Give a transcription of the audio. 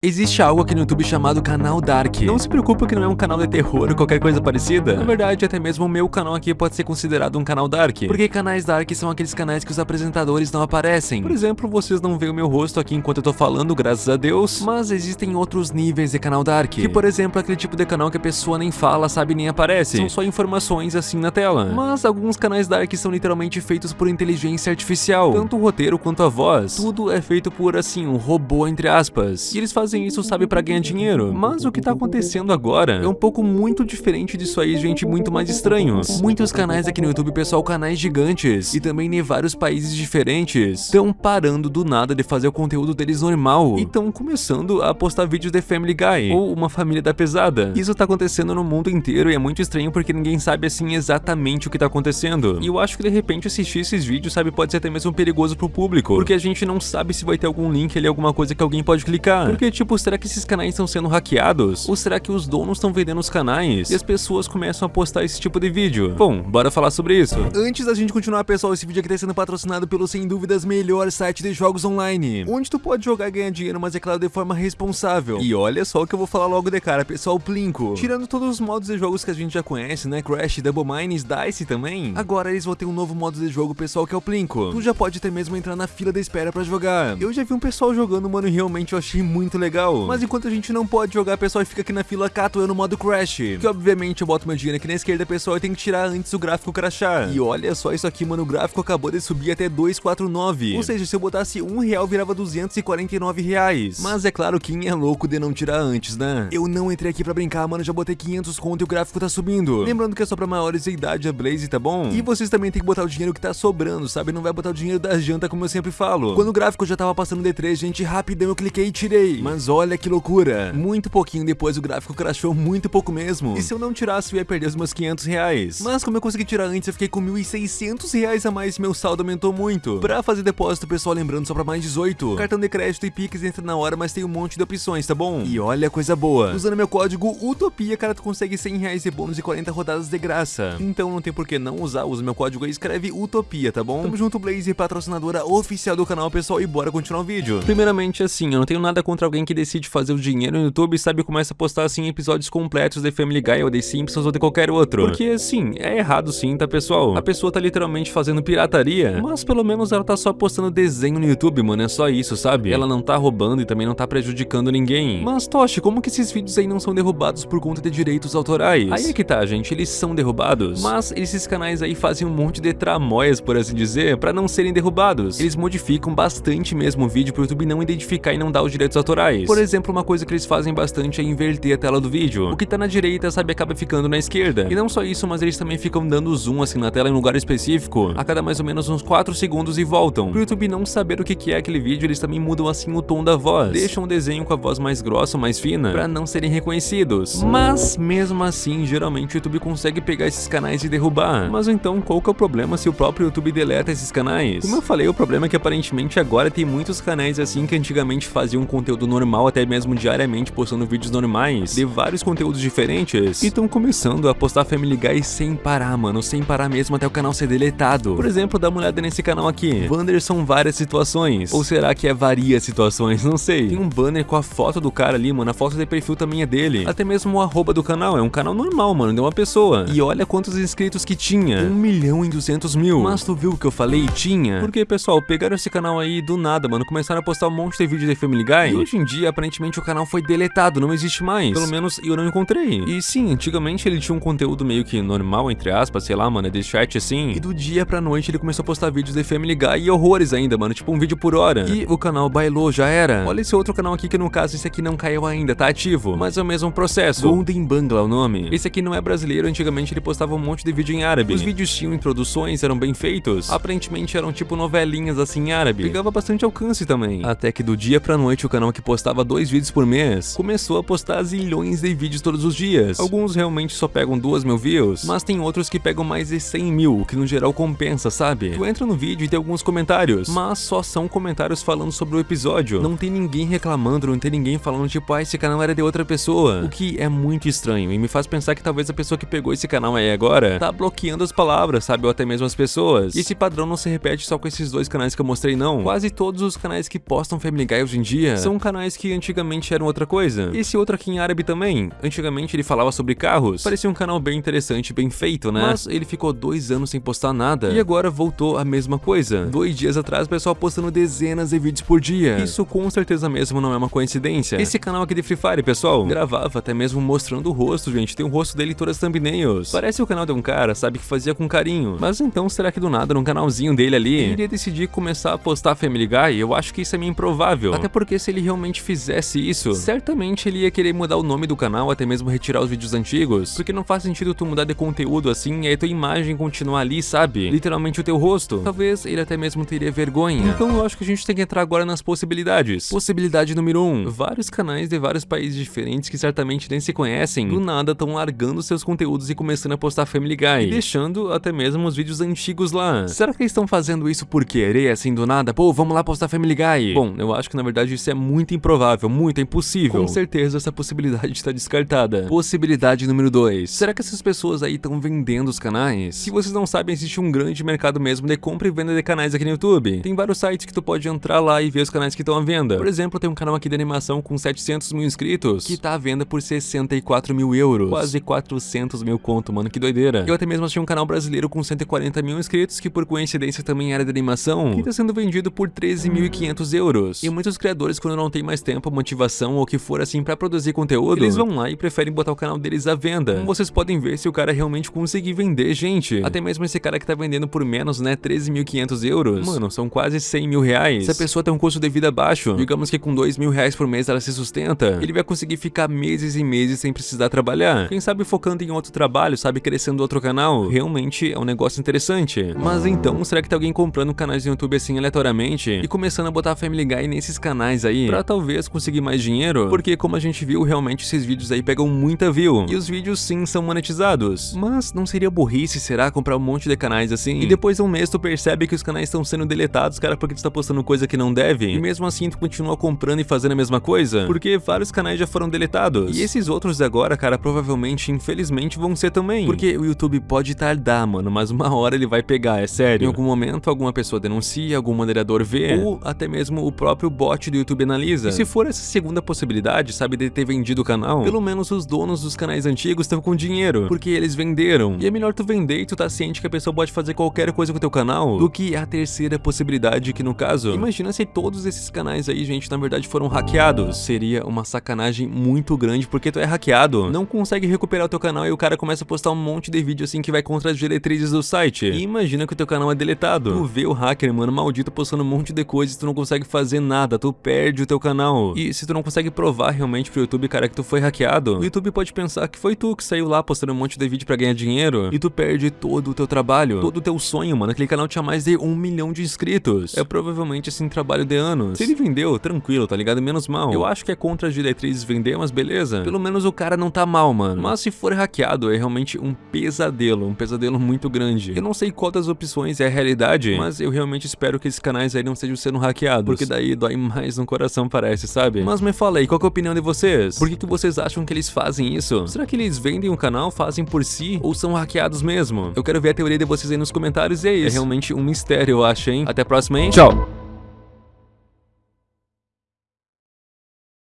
Existe algo aqui no YouTube chamado Canal Dark. Não se preocupe que não é um canal de terror ou qualquer coisa parecida. Na verdade, até mesmo o meu canal aqui pode ser considerado um canal Dark. Porque canais Dark são aqueles canais que os apresentadores não aparecem. Por exemplo, vocês não veem o meu rosto aqui enquanto eu tô falando, graças a Deus. Mas existem outros níveis de canal Dark. Que, por exemplo, aquele tipo de canal que a pessoa nem fala, sabe, nem aparece. São só informações assim na tela. Mas alguns canais Dark são literalmente feitos por inteligência artificial. Tanto o roteiro quanto a voz. Tudo é feito por, assim, um robô, entre aspas. E eles fazem fazem isso, sabe, para ganhar dinheiro. Mas o que tá acontecendo agora é um pouco muito diferente disso aí, gente, muito mais estranhos. Muitos canais aqui no YouTube, pessoal, canais gigantes, e também em vários países diferentes, estão parando do nada de fazer o conteúdo deles normal, e estão começando a postar vídeos de Family Guy, ou uma família da pesada. Isso tá acontecendo no mundo inteiro e é muito estranho porque ninguém sabe, assim, exatamente o que tá acontecendo. E eu acho que de repente assistir esses vídeos, sabe, pode ser até mesmo perigoso pro público, porque a gente não sabe se vai ter algum link ali, alguma coisa que alguém pode clicar. Porque, tipo, será que esses canais estão sendo hackeados? Ou será que os donos estão vendendo os canais? E as pessoas começam a postar esse tipo de vídeo? Bom, bora falar sobre isso. Antes da gente continuar, pessoal, esse vídeo aqui está sendo patrocinado pelo, sem dúvidas, melhor site de jogos online. Onde tu pode jogar e ganhar dinheiro, mas é claro, de forma responsável. E olha só o que eu vou falar logo de cara, pessoal, Plinko. Tirando todos os modos de jogos que a gente já conhece, né? Crash, Double Mines, Dice também. Agora eles vão ter um novo modo de jogo, pessoal, que é o Plinko. Tu já pode até mesmo entrar na fila da espera pra jogar. Eu já vi um pessoal jogando, mano, e realmente eu achei muito legal. Mas enquanto a gente não pode jogar, pessoal, fica aqui na fila eu no modo Crash. Que obviamente eu boto meu dinheiro aqui na esquerda, pessoal, e tem que tirar antes o gráfico crashar. E olha só isso aqui, mano, o gráfico acabou de subir até 249. Ou seja, se eu botasse um real, virava 249 reais. Mas é claro, quem é louco de não tirar antes, né? Eu não entrei aqui pra brincar, mano, já botei 500 conto e o gráfico tá subindo. Lembrando que é só pra maiores de idade a Blaze, tá bom? E vocês também tem que botar o dinheiro que tá sobrando, sabe? Não vai botar o dinheiro da janta, como eu sempre falo. Quando o gráfico já tava passando D3, gente, rapidão eu cliquei e tirei. Mas olha que loucura. Muito pouquinho depois o gráfico crashou muito pouco mesmo. E se eu não tirasse, eu ia perder os meus 500 reais. Mas como eu consegui tirar antes, eu fiquei com 1.600 reais a mais e meu saldo aumentou muito. Pra fazer depósito, pessoal, lembrando só pra mais 18. Cartão de crédito e Pix entra na hora, mas tem um monte de opções, tá bom? E olha a coisa boa. Usando meu código UTOPIA, cara, tu consegue 100 reais de bônus e 40 rodadas de graça. Então não tem por que não usar, usa meu código aí, escreve UTOPIA, tá bom? Tamo junto, Blaze, patrocinadora oficial do canal, pessoal, e bora continuar o vídeo. Primeiramente, assim, eu não tenho nada contra alguém que decide fazer o dinheiro no YouTube, sabe, começa a postar, assim, episódios completos de Family Guy ou de Simpsons ou de qualquer outro. Porque, assim, é errado sim, tá, pessoal? A pessoa tá literalmente fazendo pirataria, mas pelo menos ela tá só postando desenho no YouTube, mano, é só isso, sabe? Ela não tá roubando e também não tá prejudicando ninguém. Mas, Toshi, como que esses vídeos aí não são derrubados por conta de direitos autorais? Aí é que tá, gente, eles são derrubados, mas esses canais aí fazem um monte de tramóias, por assim dizer, pra não serem derrubados. Eles modificam bastante mesmo o vídeo pro YouTube não identificar e não dar os direitos autorais. Por exemplo, uma coisa que eles fazem bastante é inverter a tela do vídeo. O que tá na direita, sabe, acaba ficando na esquerda. E não só isso, mas eles também ficam dando zoom assim na tela em um lugar específico, a cada mais ou menos uns 4 segundos e voltam. Pro YouTube não saber o que é aquele vídeo, eles também mudam assim o tom da voz. Deixam o desenho com a voz mais grossa, mais fina, pra não serem reconhecidos. Mas, mesmo assim, geralmente o YouTube consegue pegar esses canais e derrubar. Mas então, qual que é o problema se o próprio YouTube deleta esses canais? Como eu falei, o problema é que aparentemente agora tem muitos canais assim que antigamente faziam conteúdo normal, até mesmo diariamente postando vídeos normais, de vários conteúdos diferentes, e estão começando a postar Family Guy sem parar, mano, sem parar mesmo até o canal ser deletado. Por exemplo, dá uma olhada nesse canal aqui, Wanderson várias situações, ou será que é varia situações, não sei. Tem um banner com a foto do cara ali, mano, a foto de perfil também é dele, até mesmo o arroba do canal, é um canal normal, mano, de uma pessoa. E olha quantos inscritos que tinha, 1 milhão e 200 mil. Mas tu viu o que eu falei? Tinha. Porque, pessoal, pegaram esse canal aí do nada, mano, começaram a postar um monte de vídeo de Family Guy, e hoje em dia, aparentemente, o canal foi deletado, não existe mais. Pelo menos eu não encontrei. E sim, antigamente ele tinha um conteúdo meio que normal, entre aspas, sei lá, mano, de chat assim. E do dia pra noite ele começou a postar vídeos de Family Guy e horrores ainda, mano, tipo um vídeo por hora. E o canal bailou, já era. Olha esse outro canal aqui que no caso esse aqui não caiu ainda, tá ativo. Mas é o mesmo processo. Golden Bangla é o nome. Esse aqui não é brasileiro, antigamente ele postava um monte de vídeo em árabe. Os vídeos tinham introduções, eram bem feitos. Aparentemente eram tipo novelinhas assim em árabe. Pegava bastante alcance também. Até que do dia pra noite o canal que postava dois vídeos por mês começou a postar zilhões de vídeos todos os dias. Alguns realmente só pegam 2 mil views, mas tem outros que pegam mais de 100 mil, o que no geral compensa, sabe? Tu entra no vídeo e tem alguns comentários, mas só são comentários falando sobre o episódio. Não tem ninguém reclamando, não tem ninguém falando tipo, ah, esse canal era de outra pessoa. O que é muito estranho e me faz pensar que talvez a pessoa que pegou esse canal aí agora tá bloqueando as palavras, sabe? Ou até mesmo as pessoas. E esse padrão não se repete só com esses dois canais que eu mostrei, não. Quase todos os canais que postam Family Guy hoje em dia são canais canais que antigamente eram outra coisa. Esse outro aqui em árabe também. Antigamente ele falava sobre carros. Parecia um canal bem interessante, bem feito, né? Mas ele ficou dois anos sem postar nada. E agora voltou a mesma coisa. Dois dias atrás, o pessoal postando dezenas de vídeos por dia. Isso com certeza mesmo não é uma coincidência. Esse canal aqui de Free Fire, pessoal, gravava até mesmo mostrando o rosto, gente. Tem o rosto dele em todas as thumbnails. Parece o canal de um cara, sabe, que fazia com carinho. Mas então, será que do nada, num canalzinho dele ali, ele iria decidir começar a postar Family Guy? Eu acho que isso é meio improvável. Até porque se ele realmente fizesse isso, certamente ele ia querer mudar o nome do canal, até mesmo retirar os vídeos antigos. Porque não faz sentido tu mudar de conteúdo assim e aí tua imagem continuar ali, sabe? Literalmente o teu rosto. Talvez ele até mesmo teria vergonha. Então eu acho que a gente tem que entrar agora nas possibilidades. Possibilidade número 1. Um, vários canais de vários países diferentes que certamente nem se conhecem, do nada estão largando seus conteúdos e começando a postar Family Guy. E deixando até mesmo os vídeos antigos lá. Será que eles estão fazendo isso por querer, assim, do nada? Pô, vamos lá postar Family Guy. Bom, eu acho que na verdade isso é muito improvável, muito impossível. Com certeza essa possibilidade está descartada. Possibilidade número 2. Será que essas pessoas aí estão vendendo os canais? Se vocês não sabem, existe um grande mercado mesmo de compra e venda de canais aqui no YouTube. Tem vários sites que tu pode entrar lá e ver os canais que estão à venda. Por exemplo, tem um canal aqui de animação com 700 mil inscritos, que tá à venda por 64 mil euros. Quase 400 mil conto, mano, que doideira. Eu até mesmo achei um canal brasileiro com 140 mil inscritos, que por coincidência também era de animação, que tá sendo vendido por 13.500 euros. E muitos criadores, quando não tem mais tempo, motivação ou o que for assim pra produzir conteúdo, eles vão lá e preferem botar o canal deles à venda. Como vocês podem ver, se o cara realmente conseguir vender, gente. Até mesmo esse cara que tá vendendo por menos, né, 13.500 euros. Mano, são quase 100 mil reais. Se a pessoa tem um custo de vida baixo, digamos que com 2 mil reais por mês ela se sustenta, ele vai conseguir ficar meses e meses sem precisar trabalhar. Quem sabe focando em outro trabalho, sabe, crescendo outro canal, realmente é um negócio interessante. Mas então, será que tem alguém comprando canais no YouTube assim aleatoriamente e começando a botar Family Guy nesses canais aí, pra talvez conseguir mais dinheiro? Porque como a gente viu, realmente esses vídeos aí pegam muita view, e os vídeos sim são monetizados. Mas não seria burrice, será, comprar um monte de canais assim? E depois de um mês tu percebe que os canais estão sendo deletados, cara, porque tu tá postando coisa que não deve, e mesmo assim tu continua comprando e fazendo a mesma coisa? Porque vários canais já foram deletados. E esses outros agora, cara, provavelmente, infelizmente, vão ser também. Porque o YouTube pode tardar, mano, mas uma hora ele vai pegar, é sério. Em algum momento, alguma pessoa denuncia, algum moderador vê, ou até mesmo o próprio bot do YouTube analisa. E se for essa segunda possibilidade, sabe, de ter vendido o canal, pelo menos os donos dos canais antigos estão com dinheiro, porque eles venderam. E é melhor tu vender e tu tá ciente que a pessoa pode fazer qualquer coisa com o teu canal, do que a terceira possibilidade, que no caso, imagina se todos esses canais aí, gente, na verdade foram hackeados. Seria uma sacanagem muito grande, porque tu é hackeado, não consegue recuperar o teu canal e o cara começa a postar um monte de vídeo assim que vai contra as diretrizes do site. E imagina que o teu canal é deletado. Tu vê o hacker, mano, maldito, postando um monte de coisas e tu não consegue fazer nada, tu perde o teu canal. E se tu não consegue provar realmente pro YouTube, cara, que tu foi hackeado, o YouTube pode pensar que foi tu que saiu lá postando um monte de vídeo pra ganhar dinheiro e tu perde todo o teu trabalho, todo o teu sonho, mano. Aquele canal tinha mais de um milhão de inscritos. É provavelmente assim trabalho de anos. Se ele vendeu, tranquilo, tá ligado? Menos mal. Eu acho que é contra as diretrizes vender, mas beleza. Pelo menos o cara não tá mal, mano. Mas se for hackeado, é realmente um pesadelo, um pesadelo muito grande. Eu não sei qual das opções é a realidade, mas eu realmente espero que esses canais aí não estejam sendo hackeados, porque daí dói mais no coração, parece, sabe? Mas me fala aí, qual é a opinião de vocês? Por que, que vocês acham que eles fazem isso? Será que eles vendem o canal, fazem por si, ou são hackeados mesmo? Eu quero ver a teoria de vocês aí nos comentários e é isso. É realmente um mistério, eu acho, hein? Até a próxima, hein? Tchau!